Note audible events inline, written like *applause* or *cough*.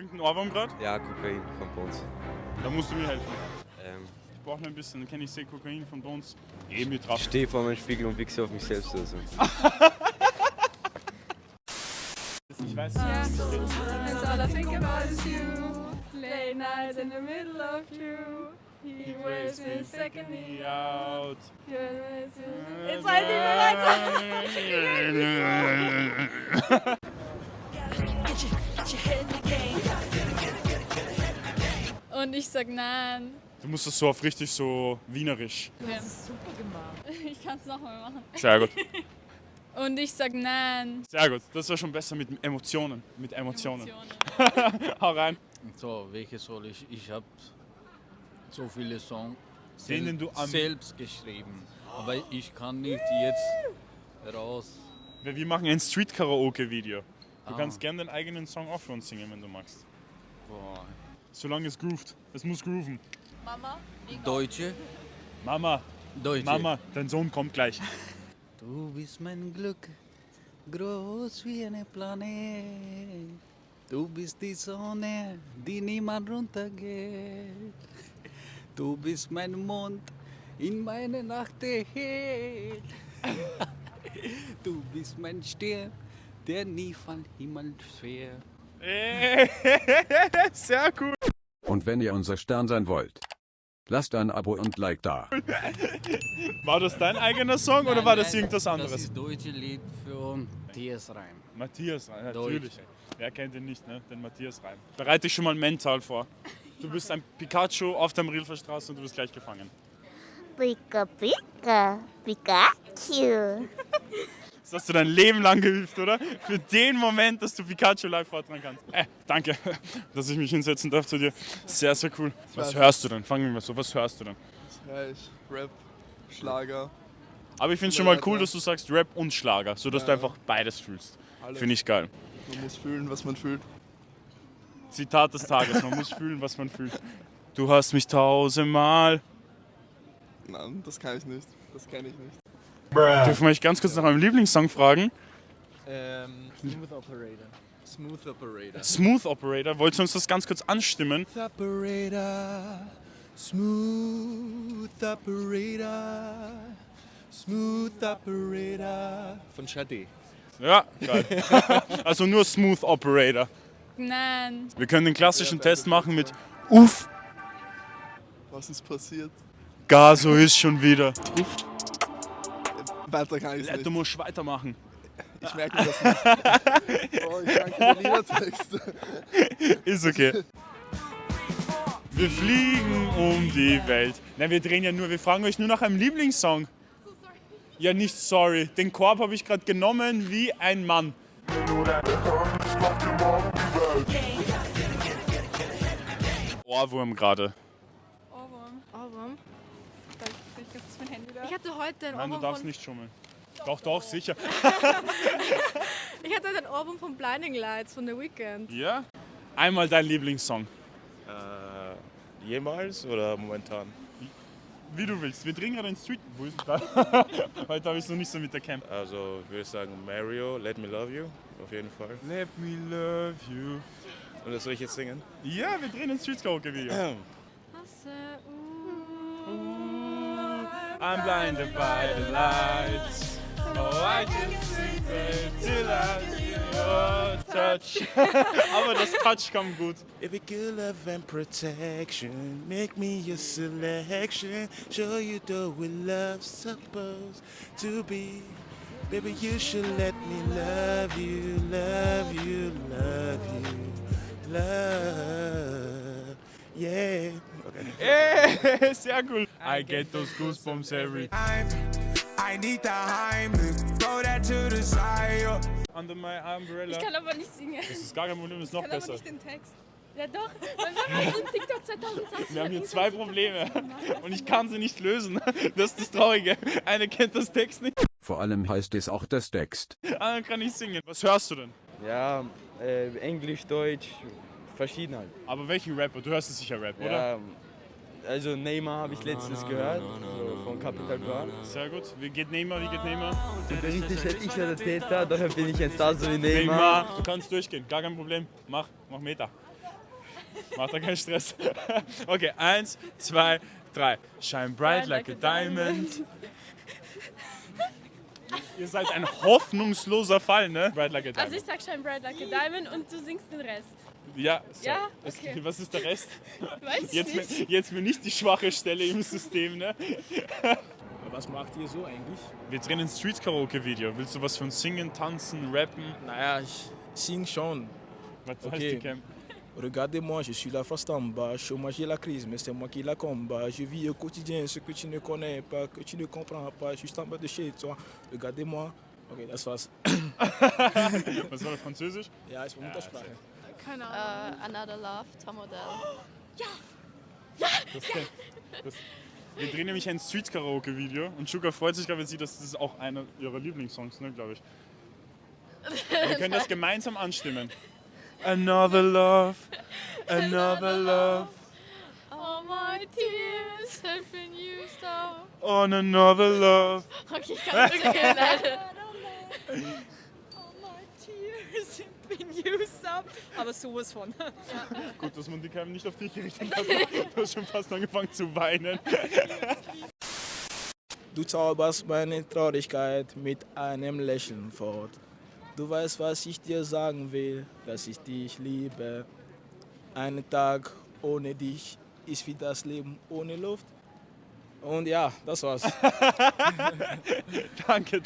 Irgendein Ohrwurm gerade? Ja, Kokain von Bones. Da musst du mir helfen. Ähm, Ich brauche noch ein bisschen, dann kenne ich sehr Kokain von Bones. Eh mir drauf. ich stehe vor meinem Spiegel und wichse auf mich selbst. Also. *laughs* Ich weiß Yeah. nicht. And all I think about is you. Late nights in the middle of you. He wears his second knee out. Jetzt weiß ich nicht weiter. Und ich sag nein. Du musst das so auf richtig so wienerisch. Das ist super gemacht. *laughs* Ich kann's nochmal machen. Sehr gut. *laughs* Und ich sag nein. Sehr gut. Das war schon besser mit Emotionen. Mit Emotionen. Emotionen. *laughs* Hau rein. So, welche soll ich? Ich habe so viele Songs du am- selbst geschrieben. Aber ich kann nicht jetzt raus. Wir wir machen ein Street-Karaoke-Video. Du Ah. kannst gerne deinen eigenen Song auch für uns singen, wenn du magst. Boah. Solange es groovt. Es muss grooven. Mama? Deutsche? Mama, Deutsche. Mama, dein Sohn kommt gleich. Du bist mein Glück, groß wie eine Planet. Du bist die Sonne, die niemand runtergeht. Du bist mein Mond in meine Nacht erhellt. *laughs* Du bist mein Stern, der nie von Himmel fährt. *laughs* Sehr cool. Und wenn ihr unser Stern sein wollt, lasst ein Abo und Like da. *laughs* War das dein eigener Song oder Nein, war das nein, irgendwas Das anderes? ist deutsche Lied für Matthias Reim. Matthias Reim, natürlich. Deutsch. Wer kennt ihn nicht, ne? Den Matthias Reim. Bereite dich schon mal mental vor. Du bist ein Pikachu auf der Rilfer Straße und du wirst gleich gefangen. Pika Pika, Pikachu. Das hast du dein Leben lang geübt, oder? Für den Moment, dass du Pikachu live vortragen kannst. Äh, danke, *laughs* dass ich mich hinsetzen darf zu dir. Sehr, sehr cool. Was hörst du denn? Fangen wir mal so, was hörst du denn? Ja, ich Rap, Schlager, Aber ich finde es schon mal cool, dass du sagst Rap und Schlager, sodass du Ja. einfach beides fühlst. Finde ich geil. Man muss fühlen, was man fühlt. Zitat des Tages, man muss fühlen, was man fühlt. Du hast mich tausendmal. Nein, das kann ich nicht. Das kenne ich nicht. Dürfen wir euch ganz kurz nach meinem Lieblingssong fragen? Ähm, Smooth Operator. Smooth Operator. Smooth Operator, wollt ihr uns das ganz kurz anstimmen? Operator. Smooth Operator. Smooth Operator. Von Shadi. Ja, geil. *laughs* also nur Smooth Operator. Nein. Wir können den klassischen Test machen mit Uff, Was ist passiert? Gaso ist schon wieder. Weiter kann ich Du nicht. musst weitermachen. Ich merke mir das nicht. *laughs* Oh, ich danke der Liedertext. Ist okay. Wir fliegen um die Welt. Nein, wir drehen ja nur, wir fragen euch nur nach einem Lieblingssong. Ja, nicht sorry. Den Korb habe ich gerade genommen wie ein Mann. Ohrwurm gerade. Ohrwurm. Ohrwurm? Ich ist mein Handy da. Ich hatte heute ein Nein, du Ohrwurm darfst von, nicht schummeln. Doch, doch, sicher. *laughs* ich hatte heute ein Ohrwurm von Blinding Lights von The Weeknd. Ja? Einmal dein Lieblingssong. Äh, jemals oder momentan? Wie du willst. Wir drehen gerade in Street. Wo ist da? *laughs* Heute habe ich es noch nicht so mit der Cam. Also würde ich sagen Mario, Let Me Love You, auf jeden Fall. Let me love you. Und das soll ich jetzt singen? Ja, wir drehen ein Street Karaoke Video. Hasse, uh, I'm blinded by the lights. Oh, I can see till I your touch. *laughs* Aber das Touch kam gut. Baby, good love and protection, make me your selection, show you the way love's supposed to be. Baby, you should let me love you, love you, love you, love, yeah. Okay. *laughs* Ey, sehr cool. I get those goosebumps every I need the Heimlich, throw that to the side. Under my umbrella. Ich kann aber nicht singen. Das ist gar kein Problem, das ist noch Ich kann aber besser. nicht den Text. Ja doch, weil wir haben TikTok 2020. Wir haben hier zwei Probleme und ich kann sie nicht lösen. Das ist das Traurige. Eine kennt das Text nicht, Vor allem heißt es auch das Text. andere kann nicht singen. Was hörst du denn? Ja, äh, Englisch, Deutsch, verschieden halt. Aber welchen Rapper? Du hörst es sicher Rap, oder? Ja, also Neymar habe ich letztens gehört, so von Capital Bra. Sehr gut. Wie geht Neymar? Wie geht Neymar? Theoretisch hätte ich ja der Täter, daher bin ich jetzt da so wie Neymar. Neymar, du kannst durchgehen, gar kein Problem. Mach, mach Meter. Macht da keinen Stress. *laughs* Okay, eins, zwei, drei. Shine bright like a diamond. Ihr seid ein hoffnungsloser Fall, ne? Bright like a Also ich diamond. sag Shine Bright Like a Diamond und du singst den Rest. Ja, so. Ja? Es- Okay. Was ist der Rest? *laughs* Weiß ich Jetzt, nicht. jetzt mir nicht die schwache Stelle im System, ne? *laughs* Was macht ihr so eigentlich? Wir drehen ein Street-Karaoke-Video. Willst du was von Singen, Tanzen, Rappen? Naja, ich sing schon. Was Ok. heißt die Cam? Regardez-moi, je suis la en bas, chômage et la crise, mais c'est moi qui la combat. Je vis au quotidien ce que tu ne connais pas, que tu ne comprends pas, juste en bas de chez toi. Regardez-moi. Okay, das war's. *laughs* Was war das, Französisch? Ja, ist Muttersprache. Keine Uh, another Love, Tom Odell. Das kenn- das, wir drehen nämlich ein Street-Karaoke-Video und Sugar freut sich, wenn sie das, das ist auch einer ihrer Lieblingssongs, ne, glaube ich. Wir können das gemeinsam anstimmen. Another love, another love, All my tears have been used up. on another love. Okay, ich kann wirklich leider. *laughs* Up. Aber sowas von. Gut, dass man die Cam nicht auf dich gerichtet hat. Du hast schon fast angefangen zu weinen. Du zauberst meine Traurigkeit mit einem Lächeln fort. Du weißt, was ich dir sagen will, dass ich dich liebe. Ein Tag ohne dich ist wie das Leben ohne Luft. Und ja, das war's. *laughs* *laughs* Danke.